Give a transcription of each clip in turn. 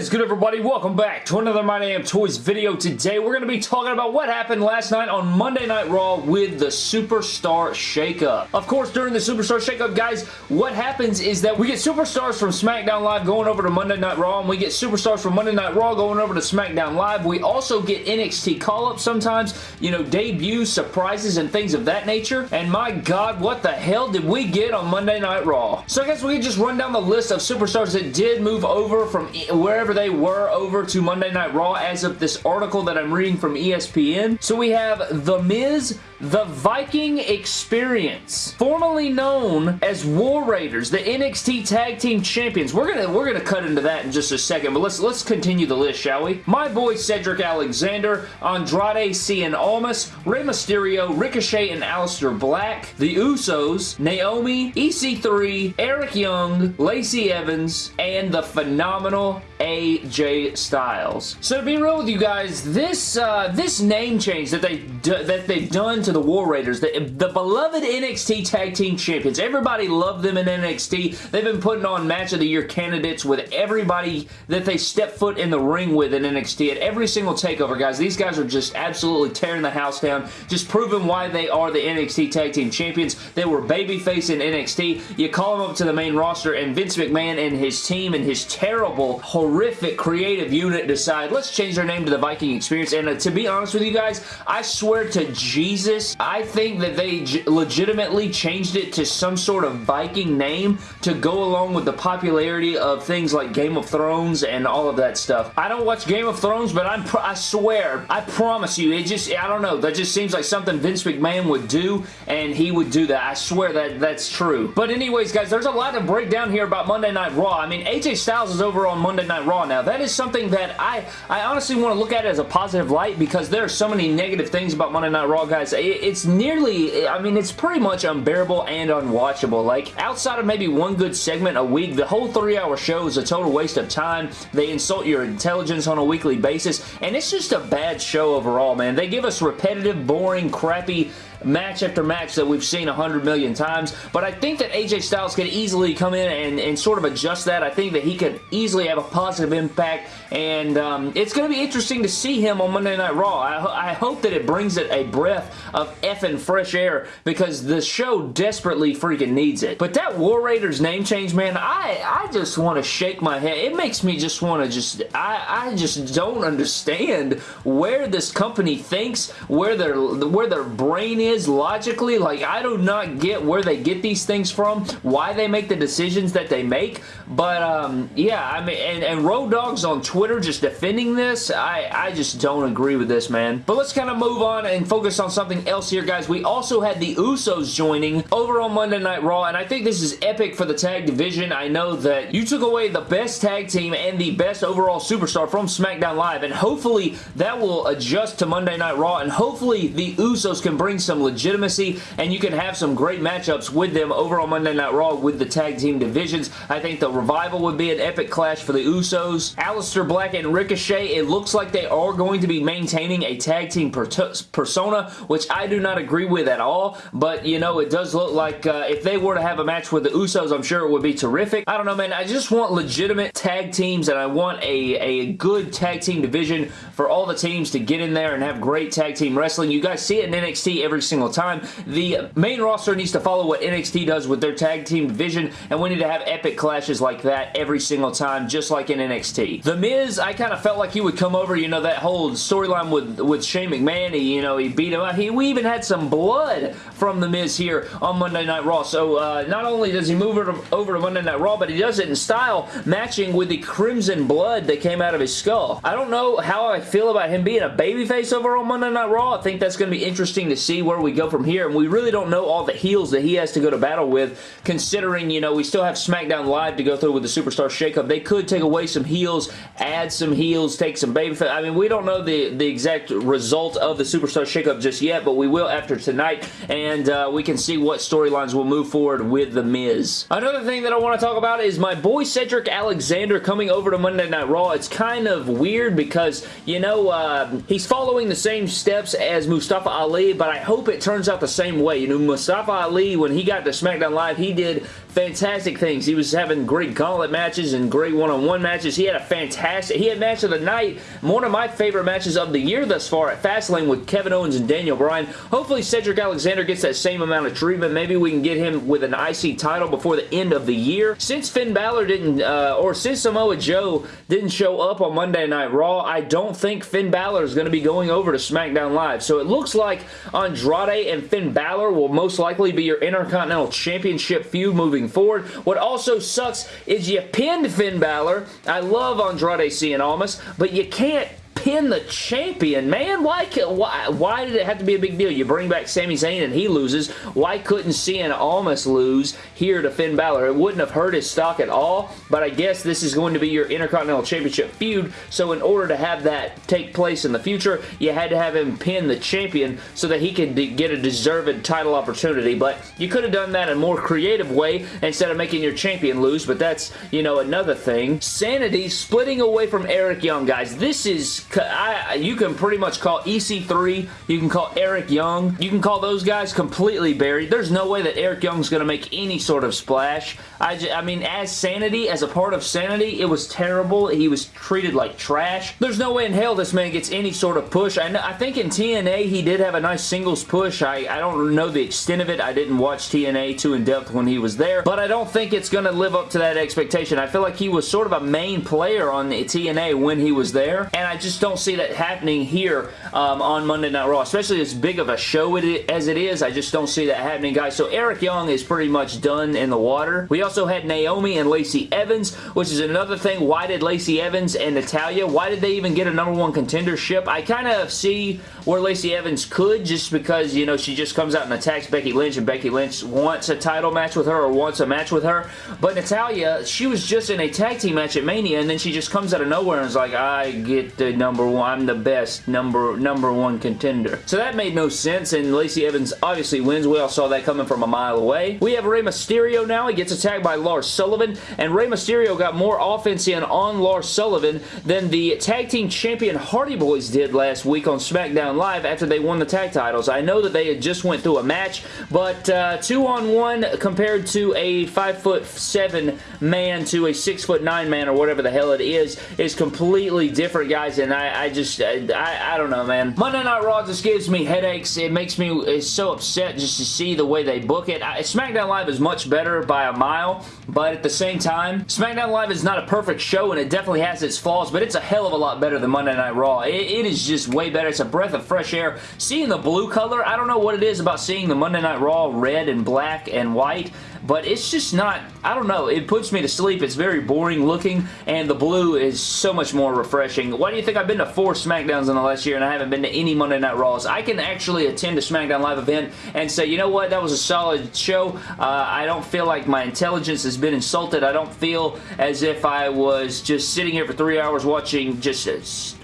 is good everybody? Welcome back to another My Damn Toys video. Today we're going to be talking about what happened last night on Monday Night Raw with the Superstar Shakeup. Of course, during the Superstar Shakeup, guys, what happens is that we get superstars from SmackDown Live going over to Monday Night Raw, and we get superstars from Monday Night Raw going over to SmackDown Live. We also get NXT call-ups sometimes, you know, debuts, surprises, and things of that nature. And my God, what the hell did we get on Monday Night Raw? So I guess we can just run down the list of superstars that did move over from wherever they were over to Monday Night Raw as of this article that I'm reading from ESPN. So we have The Miz, The Viking Experience, formerly known as War Raiders, the NXT Tag Team Champions. We're gonna we're gonna cut into that in just a second, but let's let's continue the list, shall we? My boy Cedric Alexander, Andrade Cien Almas, Rey Mysterio, Ricochet and Aleister Black, The Usos, Naomi, EC3, Eric Young, Lacey Evans, and the phenomenal AJ Styles. So to be real with you guys, this uh, this name change that they that they've done to the War Raiders, the, the beloved NXT Tag Team Champions, everybody loved them in NXT. They've been putting on Match of the Year candidates with everybody that they step foot in the ring with in NXT at every single takeover, guys. These guys are just absolutely tearing the house down, just proving why they are the NXT Tag Team Champions. They were babyface in NXT. You call them up to the main roster, and Vince McMahon and his team and his terrible, horrific creative unit decide, let's change their name to the Viking Experience. And uh, to be honest with you guys, I swear to Jesus, I think that they legitimately changed it to some sort of Viking name to go along with the popularity of things like Game of Thrones and all of that stuff. I don't watch Game of Thrones, but I'm I swear, I promise you, it just, I don't know, that just seems like something Vince McMahon would do, and he would do that. I swear that that's true. But anyways, guys, there's a lot to break down here about Monday Night Raw. I mean, AJ Styles is over on Monday Night Raw now. That is something that I, I honestly want to look at as a positive light because there are so many negative things about Monday Night Raw, guys. It's nearly, I mean, it's pretty much unbearable and unwatchable. Like, outside of maybe one good segment a week, the whole three-hour show is a total waste of time. They insult your intelligence on a weekly basis, and it's just a bad show overall, man. They give us repetitive, boring, crappy match after match that we've seen a hundred million times, but I think that AJ Styles could easily come in and, and sort of adjust that. I think that he could easily have a positive impact, and um, it's going to be interesting to see him on Monday Night Raw. I, I hope that it brings it a breath of effing fresh air because the show desperately freaking needs it. But that War Raiders name change, man, I, I just want to shake my head. It makes me just want to just, I, I just don't understand where this company thinks, where their, where their brain is is logically. Like, I do not get where they get these things from, why they make the decisions that they make. But, um, yeah, I mean, and, and Road Dogg's on Twitter just defending this, I, I just don't agree with this, man. But let's kind of move on and focus on something else here, guys. We also had the Usos joining over on Monday Night Raw, and I think this is epic for the tag division. I know that you took away the best tag team and the best overall superstar from SmackDown Live, and hopefully that will adjust to Monday Night Raw, and hopefully the Usos can bring some legitimacy, and you can have some great matchups with them over on Monday Night Raw with the tag team divisions. I think the Revival would be an epic clash for the Usos. Aleister Black and Ricochet, it looks like they are going to be maintaining a tag team per persona, which I do not agree with at all, but, you know, it does look like uh, if they were to have a match with the Usos, I'm sure it would be terrific. I don't know, man. I just want legitimate tag teams, and I want a, a good tag team division for all the teams to get in there and have great tag team wrestling. You guys see it in NXT every single time. The main roster needs to follow what NXT does with their tag team division, and we need to have epic clashes like that every single time, just like in NXT. The Miz, I kind of felt like he would come over, you know, that whole storyline with, with Shane McMahon, he, you know, he beat him out. He, we even had some blood from The Miz here on Monday Night Raw, so uh, not only does he move over to Monday Night Raw, but he does it in style, matching with the crimson blood that came out of his skull. I don't know how I feel about him being a babyface over on Monday Night Raw. I think that's going to be interesting to see where we go from here, and we really don't know all the heels that he has to go to battle with, considering, you know, we still have SmackDown Live to go through with the Superstar Shakeup. They could take away some heels, add some heels, take some baby I mean, we don't know the, the exact result of the Superstar Shakeup just yet, but we will after tonight, and uh, we can see what storylines will move forward with The Miz. Another thing that I want to talk about is my boy Cedric Alexander coming over to Monday Night Raw. It's kind of weird because, you know, uh, he's following the same steps as Mustafa Ali, but I hope it turns out the same way. You know, Mustafa Ali, when he got to SmackDown Live, he did fantastic things. He was having great gauntlet matches and great one-on-one -on -one matches. He had a fantastic, he had match of the night, one of my favorite matches of the year thus far at Fastlane with Kevin Owens and Daniel Bryan. Hopefully Cedric Alexander gets that same amount of treatment. Maybe we can get him with an IC title before the end of the year. Since Finn Balor didn't, uh, or since Samoa Joe didn't show up on Monday Night Raw, I don't think Finn Balor is going to be going over to SmackDown Live. So it looks like Andrade and Finn Balor will most likely be your Intercontinental Championship feud moving forward. What also sucks is you pinned Finn Balor. I love Andrade Cien Almas, but you can't pin the champion, man. Why, why, why did it have to be a big deal? You bring back Sami Zayn and he loses. Why couldn't Cien Almas lose here to Finn Balor? It wouldn't have hurt his stock at all, but I guess this is going to be your Intercontinental Championship feud, so in order to have that take place in the future, you had to have him pin the champion so that he could get a deserved title opportunity, but you could have done that in a more creative way instead of making your champion lose, but that's, you know, another thing. Sanity splitting away from Eric Young, guys. This is I, you can pretty much call EC3, you can call Eric Young, you can call those guys completely buried. There's no way that Eric Young's going to make any sort of splash. I, just, I mean, as Sanity, as a part of Sanity, it was terrible. He was treated like trash. There's no way in hell this man gets any sort of push. I, know, I think in TNA he did have a nice singles push. I, I don't know the extent of it. I didn't watch TNA too in depth when he was there, but I don't think it's going to live up to that expectation. I feel like he was sort of a main player on TNA when he was there, and I just don't see that happening here um, on Monday Night Raw, especially as big of a show it, as it is. I just don't see that happening, guys. So Eric Young is pretty much done in the water. We also had Naomi and Lacey Evans, which is another thing. Why did Lacey Evans and Natalya, why did they even get a number one contendership? I kind of see where Lacey Evans could just because, you know, she just comes out and attacks Becky Lynch and Becky Lynch wants a title match with her or wants a match with her. But Natalya, she was just in a tag team match at Mania and then she just comes out of nowhere and is like, I get the number one, I'm the best number, number one contender. So that made no sense and Lacey Evans obviously wins. We all saw that coming from a mile away. We have Rey Mysterio now. He gets attacked by Lars Sullivan and Rey Mysterio got more offense in on Lars Sullivan than the tag team champion Hardy Boys did last week on SmackDown SmackDown Live after they won the tag titles. I know that they had just went through a match, but uh, two on one compared to a five foot seven man to a six foot nine man or whatever the hell it is is completely different, guys. And I, I just, I, I don't know, man. Monday Night Raw just gives me headaches. It makes me so upset just to see the way they book it. I, SmackDown Live is much better by a mile, but at the same time, SmackDown Live is not a perfect show, and it definitely has its flaws, but it's a hell of a lot better than Monday Night Raw. it, it is just way better. It's a breath of of fresh air. Seeing the blue color, I don't know what it is about seeing the Monday Night Raw red and black and white, but it's just not, I don't know, it puts me to sleep. It's very boring looking, and the blue is so much more refreshing. Why do you think I've been to four SmackDowns in the last year and I haven't been to any Monday Night Raws? I can actually attend a SmackDown Live event and say, you know what, that was a solid show. Uh, I don't feel like my intelligence has been insulted. I don't feel as if I was just sitting here for three hours watching just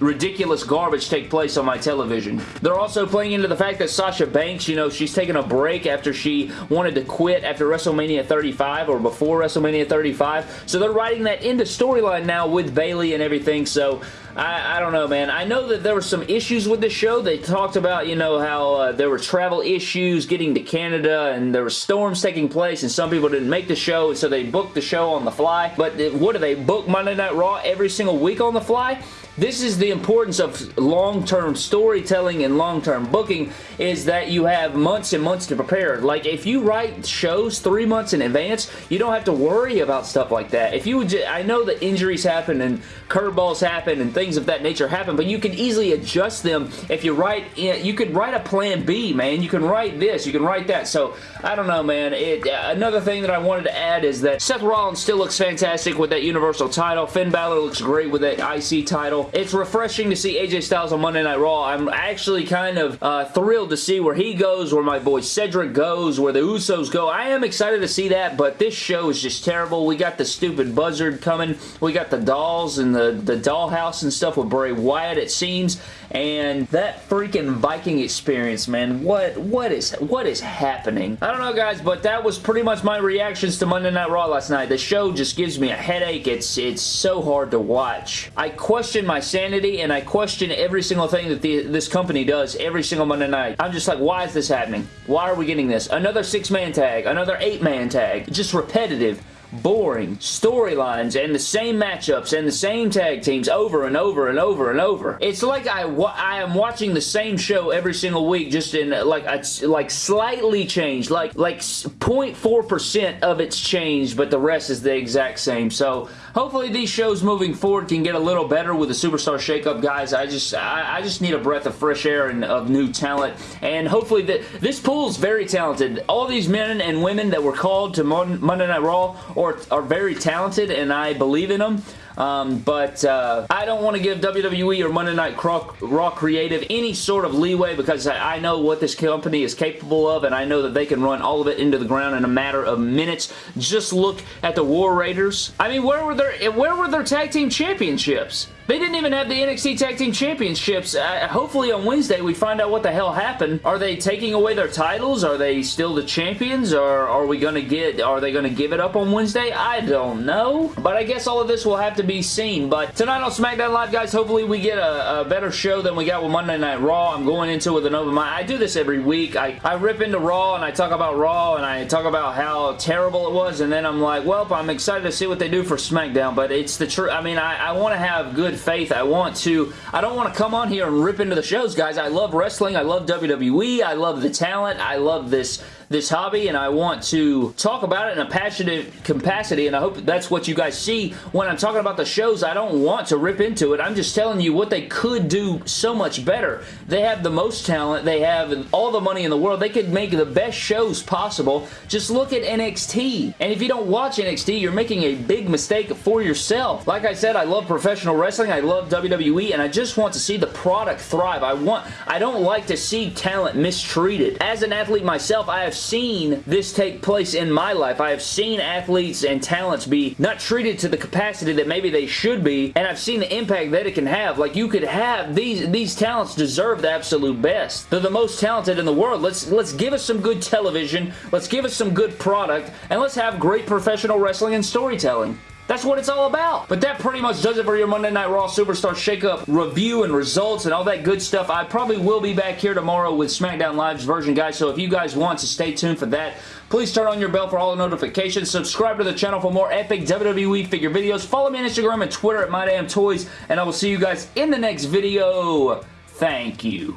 ridiculous garbage take place on my television. They're also playing into the fact that Sasha Banks, you know, she's taking a break after she wanted to quit after WrestleMania 35 or before WrestleMania 35. So they're writing that into storyline now with Bayley and everything. So I, I, don't know, man. I know that there were some issues with the show. They talked about, you know, how uh, there were travel issues getting to Canada and there were storms taking place and some people didn't make the show so they booked the show on the fly. But what do they book Monday Night Raw every single week on the fly? This is the importance of long-term storytelling and long-term booking is that you have months and months to prepare. Like if you write shows three months in advance, you don't have to worry about stuff like that. If you I know that injuries happen and curveballs happen and things of that nature happen, but you can easily adjust them if you write, you could write a plan B, man. You can write this, you can write that. So I don't know, man. It, uh, another thing that I wanted to add is that Seth Rollins still looks fantastic with that Universal title. Finn Balor looks great with that IC title. It's refreshing to see AJ Styles on Monday Night Raw. I'm actually kind of uh, thrilled to see where he goes, where my boy Cedric goes, where the Usos go. I am excited to see that, but this show is just terrible. We got the stupid buzzard coming. We got the dolls and the, the dollhouse and stuff with Bray Wyatt, it seems. and that freaking Viking experience, man, what what is what is happening? I don't know, guys, but that was pretty much my reactions to Monday Night Raw last night. The show just gives me a headache. It's it's so hard to watch. I question my sanity, and I question every single thing that the, this company does every single Monday night. I'm just like, why is this happening? Why are we getting this? Another six-man tag, another eight-man tag. Just repetitive boring storylines and the same matchups and the same tag teams over and over and over and over. It's like I, I am watching the same show every single week just in like a, like slightly changed like like 0.4% of it's changed but the rest is the exact same. So hopefully these shows moving forward can get a little better with the Superstar Shakeup guys. I just I, I just need a breath of fresh air and of new talent and hopefully the, this pool is very talented. All these men and women that were called to Monday Night Raw or are very talented and I believe in them. Um, but uh, I don't want to give WWE or Monday Night Raw Creative any sort of leeway because I, know what this company is capable of and I know that they can run all of it into the ground in a matter of minutes. Just look at the War Raiders. I mean, where were their, where were their tag team championships? They didn't even have the NXT Tag Team Championships. Uh, hopefully on Wednesday we find out what the hell happened. Are they taking away their titles? Are they still the champions? Or are we going to get, are they going to give it up on Wednesday? I don't know. But I guess all of this will have to be seen. But tonight on SmackDown Live, guys, hopefully we get a, a better show than we got with Monday Night Raw. I'm going into it with an open mind. I do this every week. I, I rip into Raw and I talk about Raw and I talk about how terrible it was and then I'm like, well, I'm excited to see what they do for SmackDown. But it's the truth. I mean, I, I want to have faith. I want to, I don't want to come on here and rip into the shows, guys. I love wrestling. I love WWE. I love the talent. I love this this hobby and I want to talk about it in a passionate capacity and I hope that's what you guys see when I'm talking about the shows. I don't want to rip into it. I'm just telling you what they could do so much better. They have the most talent. They have all the money in the world. They could make the best shows possible. Just look at NXT. And if you don't watch NXT, you're making a big mistake for yourself. Like I said, I love professional wrestling. I love WWE and I just want to see the product thrive. I want I don't like to see talent mistreated. As an athlete myself, I have seen this take place in my life. I have seen athletes and talents be not treated to the capacity that maybe they should be, and I've seen the impact that it can have. Like, you could have, these, these talents deserve the absolute best. They're the most talented in the world. Let's, let's give us some good television, let's give us some good product, and let's have great professional wrestling and storytelling. That's what it's all about. But that pretty much does it for your Monday Night Raw Superstar Shakeup review and results and all that good stuff. I probably will be back here tomorrow with SmackDown Live's version, guys, so if you guys want to stay tuned for that, please turn on your bell for all the notifications. Subscribe to the channel for more epic WWE figure videos. Follow me on Instagram and Twitter at MyDamnToys, and I will see you guys in the next video. Thank you.